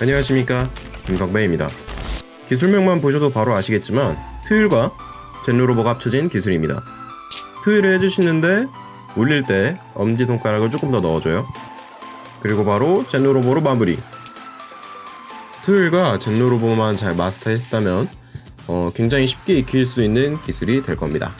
안녕하십니까. 김석배입니다. 기술명만 보셔도 바로 아시겠지만 트윌과 젠로로버가 합쳐진 기술입니다. 트윌을 해주시는데 올릴 때 엄지손가락을 조금 더 넣어줘요. 그리고 바로 젠로로버로 마무리. 트윌과 젠로로버만 잘 마스터했다면 어, 굉장히 쉽게 익힐 수 있는 기술이 될 겁니다.